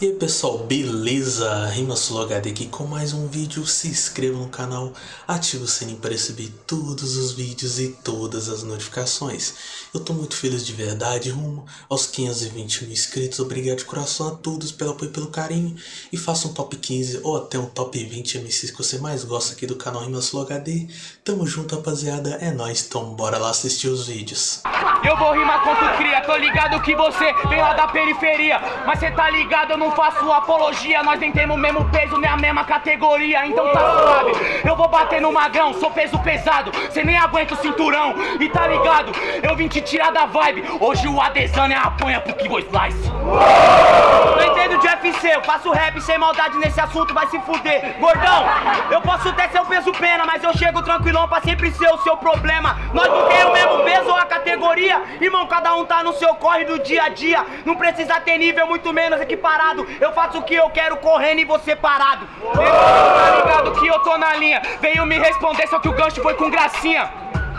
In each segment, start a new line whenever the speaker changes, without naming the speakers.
E aí pessoal, beleza? RimaSuloHD aqui com mais um vídeo, se inscreva no canal, ative o sininho para receber todos os vídeos e todas as notificações. Eu tô muito feliz de verdade, rumo aos 520 mil inscritos, obrigado de coração a todos pelo apoio e pelo carinho. E faça um top 15 ou até um top 20 MCs que você mais gosta aqui do canal RimaSuloHD. Tamo junto rapaziada, é nóis, então bora lá assistir os vídeos.
Eu vou rimar tu cria, tô ligado que você vem lá da periferia Mas cê tá ligado, eu não faço apologia Nós nem temos o mesmo peso, nem a mesma categoria. Então tá suave, eu vou bater no magrão Sou peso pesado, cê nem aguenta o cinturão. E tá ligado, eu vim te tirar da vibe. Hoje o Adesanya apanha pro Kibo Slice. Não entendo de UFC, eu faço rap sem maldade nesse assunto, vai se fuder. Gordão, eu posso até ser o peso pena Mas eu chego tranquilão pra sempre ser o seu problema. Nós não temos o mesmo peso ou a categoria? Irmão, cada um tá no seu corre do dia a dia. Não precisa ter nível, muito menos equiparado Eu faço o que eu quero correndo e você parado. Tá ligado que eu tô na linha. Veio me responder, só que o gancho foi com gracinha.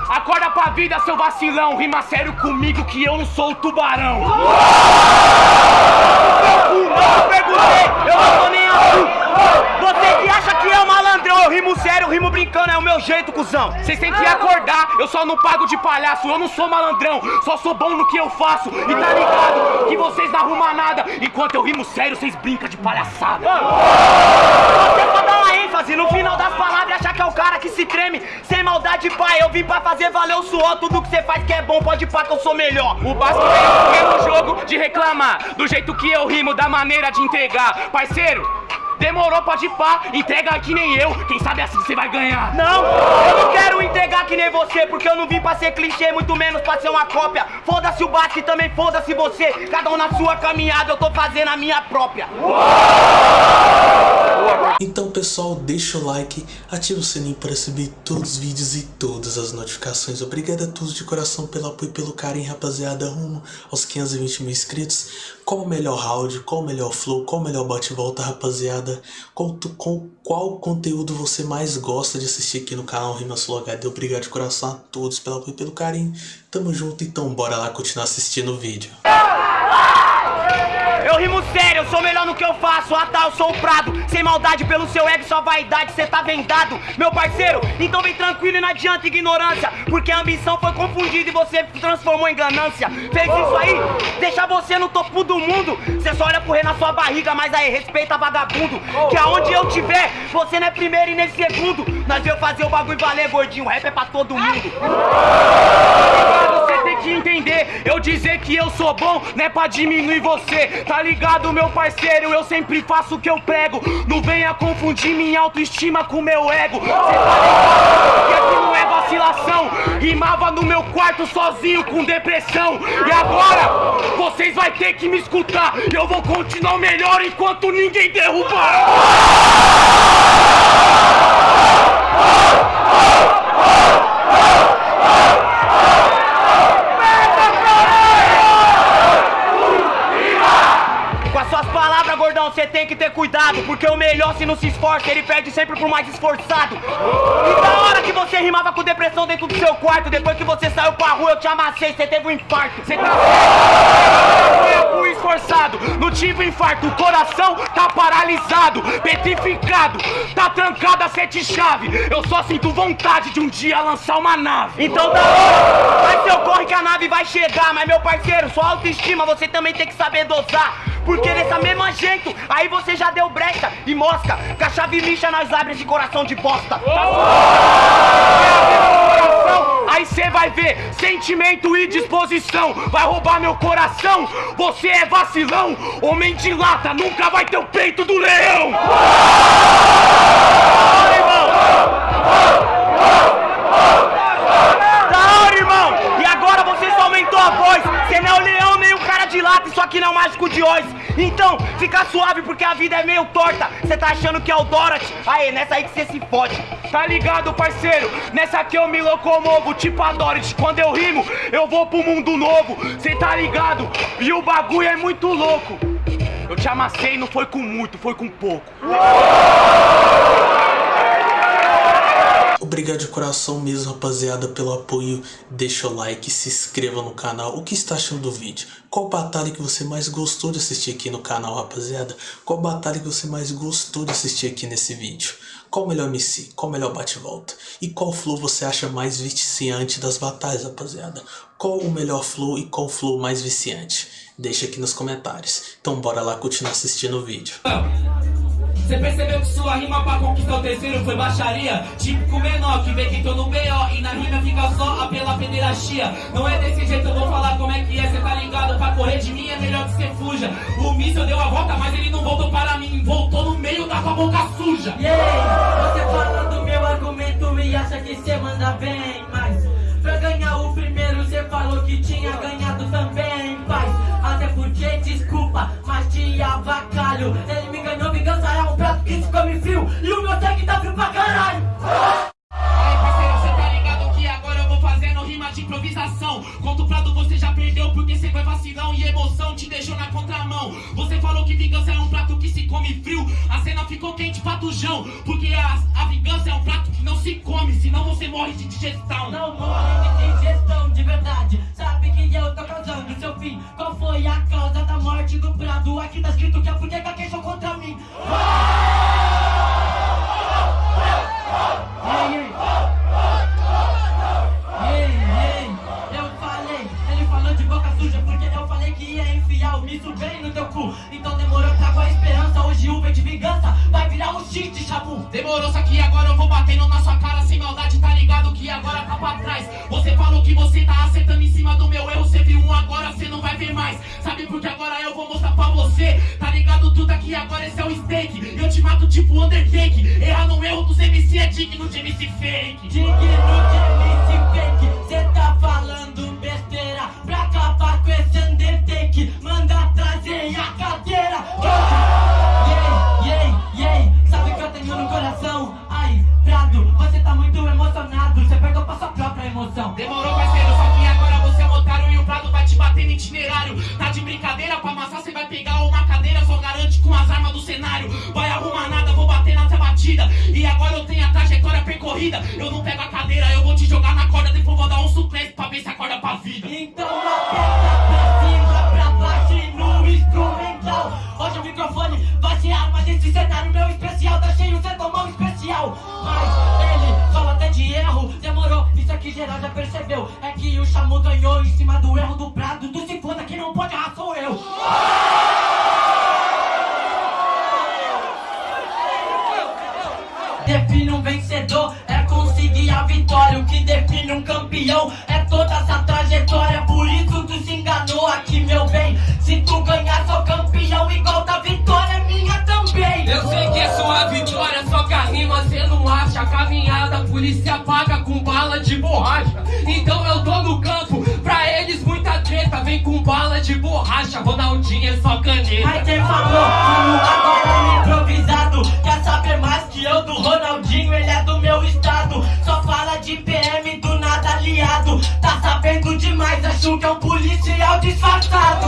Acorda pra vida, seu vacilão. Rima sério comigo que eu não sou o tubarão. Não perguntei, eu não tô nem você que acha que é eu rimo sério, eu rimo brincando, é o meu jeito, cuzão. Vocês têm que acordar, eu só não pago de palhaço, eu não sou malandrão, só sou bom no que eu faço. E tá ligado que vocês não arrumam nada, enquanto eu rimo sério, vocês brincam de palhaçada. Você só dá uma ênfase no final das palavras achar que é o cara que se treme. Sem maldade, pai, eu vim pra fazer valer o suor. Tudo que você faz que é bom, pode pá que eu sou melhor. O básico é o jogo de reclamar, do jeito que eu rimo, da maneira de entregar. Parceiro, Demorou, pode ir pá, entrega que nem eu, quem sabe assim você vai ganhar. Não, eu não quero entregar que nem você, porque eu não vim pra ser clichê, muito menos pra ser uma cópia. Foda-se o bate e também foda-se você, cada um na sua caminhada, eu tô fazendo a minha própria
Então pessoal, deixa o like, ativa o sininho para receber todos os vídeos e todas as notificações Obrigado a todos de coração pelo apoio e pelo carinho, rapaziada, rumo aos 520 mil inscritos Qual o melhor round, qual o melhor flow, qual o melhor bate-volta, rapaziada qual, com qual conteúdo você mais gosta de assistir aqui no canal Rimasul HD. Obrigado de coração a todos pelo apoio e pelo carinho. Tamo junto, então bora lá continuar assistindo o vídeo.
Eu rimo sério, eu sou melhor no que eu faço. Ah tá, eu sou o Prado. Sem maldade pelo seu ego, sua vaidade, cê tá vendado. Meu parceiro, então vem tranquilo e não adianta ignorância. Porque a ambição foi confundida e você transformou em ganância. Fez isso aí, deixa você no topo do mundo. Cê só olha correr na sua barriga, mas aí respeita vagabundo. Que aonde eu tiver, você não é primeiro e nem segundo. Nós veio fazer o bagulho valer, gordinho, rap é pra todo mundo. Você entender, eu dizer que eu sou bom Não é pra diminuir você, tá ligado meu parceiro? Eu sempre faço o que eu prego. Não venha confundir minha autoestima com meu ego. Cê tá ligado? Que aqui não é vacilação. Rimava no meu quarto sozinho com depressão. E agora, vocês vai ter que me escutar. Eu vou continuar melhor enquanto ninguém derrubar Porque o melhor se não se esforça, ele perde sempre pro mais esforçado. E da hora que você rimava com depressão dentro do seu quarto Depois que você saiu pra rua, eu te amassei, você teve um infarto. Você tá fui esforçado Não tive infarto, o coração tá paralisado Petrificado, tá trancado a sete chave. Eu só sinto vontade de um dia lançar uma nave. Então da hora, vai seu corre que a nave vai chegar. Mas meu parceiro, sua autoestima você também tem que saber dosar porque dessa mesma jeito, aí você já deu brecha e mosca Com a chave lixa nós abre esse coração de bosta. Tá Aí cê vai ver sentimento e disposição. Vai roubar meu coração, você é vacilão Homem de lata, nunca vai ter o peito do leão Tá ligado, parceiro? Nessa aqui eu me locomovo, tipo a Dorothy Quando eu rimo, eu vou pro mundo novo Cê tá ligado? E o bagulho é muito louco Eu te amassei, não foi com muito, foi com pouco
Obrigado de coração mesmo, rapaziada, pelo apoio. Deixa o like, se inscreva no canal. O que está achando do vídeo? Qual batalha que você mais gostou de assistir aqui no canal, rapaziada? Qual batalha que você mais gostou de assistir aqui nesse vídeo? Qual o melhor MC? Qual o melhor bate-volta? E qual flow você acha mais viciante das batalhas, rapaziada? Qual o melhor flow e qual flow mais viciante? Deixa aqui nos comentários. Então bora lá continuar assistindo o vídeo.
Você percebeu que sua rima pra conquistar o terceiro foi baixaria? Típico menor que vê que tô no B.O. E na rima fica só a pela pederastia Não é desse jeito, eu vou falar como é que é Cê tá ligado? Pra correr de mim é melhor que cê fuja O míssil deu a volta, mas ele não voltou para mim Voltou no meio da tua boca suja
Yeah, você fala do meu argumento e acha que cê manda bem Mas pra ganhar o primeiro cê falou que tinha ganhado também Pai, até porque, desculpa, mas te avacalho frio pra caralho.
Aí parceiro, cê tá ligado que agora eu vou fazendo rima de improvisação. Conto prato você já perdeu porque cê foi vacilão E emoção te deixou na contramão. Você falou que vingança é um prato que se come frio. A cena ficou quente patujão Porque a, a vingança é um prato que não se come Senão você morre de digestão.
Não morre de digestão de verdade. Sabe que eu tô causando seu fim. Qual foi a causa da morte do Prado? Aqui tá escrito que a boneca Demorou,
só que agora eu vou batendo na sua cara sem maldade, tá ligado que agora tá pra trás. Você falou que você tá acertando em cima do meu erro, você viu um agora, você não vai ver mais. Sabe por que agora eu vou mostrar pra você? Tá ligado tudo aqui, agora esse é o steak. Eu te mato tipo Undertake. Errar no erro dos MC é digno de MC fake.
Digno de MC fake, cê com
as armas do cenário. Vai arrumar nada, vou bater nessa batida. E agora eu tenho a trajetória percorrida. Eu não pego a cadeira, eu vou te jogar na corda, depois vou dar um suplente pra ver se acorda pra vida.
Então aperta pra cima, pra baixo e no instrumental. Hoje o microfone vai ser arma desse cenário meu especial. Tá cheio, cê tomou um especial. Mas ele fala até de erro, demorou. Isso aqui geral já percebeu. É que o Chamu ganhou em cima do erro do Prado. Tu se foda, não pode errar sou eu. Campeão é toda essa trajetória. Por isso tu se enganou aqui, meu bem. Se tu ganhar, sou campeão, igual da vitória, é minha também.
Eu sei que é sua vitória, só que a rima cê não acha. Caminhada, a polícia paga com bala de borracha. Então eu tô no campo, pra eles muita treta. Vem com bala de borracha, Ronaldinho é só caneta.
Mas quem falou, agora no improvisado. Quer saber mais que eu do Ronaldinho? Ele é do Sabendo demais, acho que é um policial disfarçado.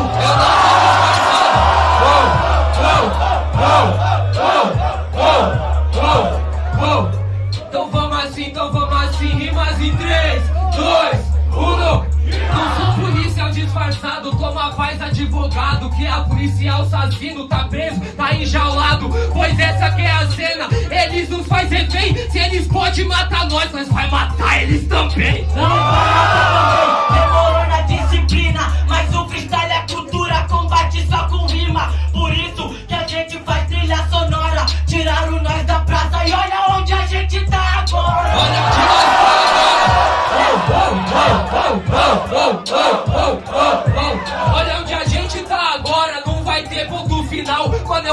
Então vamos assim, então vamos assim, rimas em 3, 2, 1. Não sou policial disfarçado, toma paz advogado. Que a policial assassino tá preso, tá enjaulado. Pois essa que é a cena, eles nos faz refém. Se eles podem matar nós, nós vai matar eles também.
Não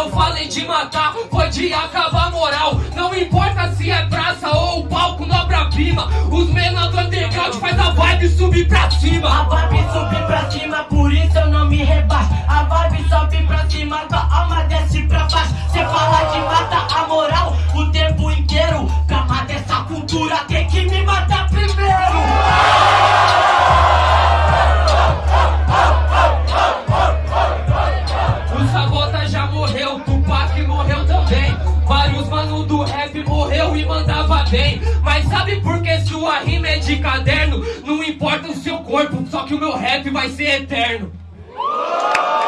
eu falei de matar, foi de acabar moral. Não importa se é praça ou palco obra-prima. Os menores do underground faz a vibe subir pra cima.
A vibe sobe pra cima, por isso eu não me rebaixo. A vibe sobe pra cima, tua alma desce pra baixo. Cê fala de matar a
é de caderno? Não importa o seu corpo, só que o meu rap vai ser eterno.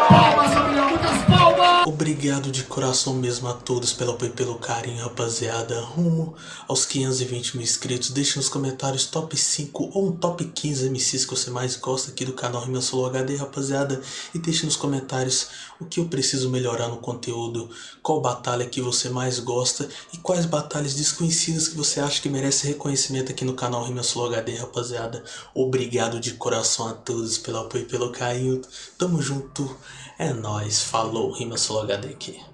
Palmas, família, muitas palmas!
Obrigado de coração mesmo a todos pelo apoio e pelo carinho, rapaziada. Rumo aos 520 mil inscritos. Deixe nos comentários top 5 ou um top 15 MCs que você mais gosta aqui do canal Rima Solo HD, rapaziada. E deixe nos comentários o que eu preciso melhorar no conteúdo, qual batalha que você mais gosta e quais batalhas desconhecidas que você acha que merece reconhecimento aqui no canal Rima Solo HD, rapaziada. Obrigado de coração a todos pelo apoio e pelo carinho. Tamo junto. É nóis. Falou. Rima Solo HD aqui.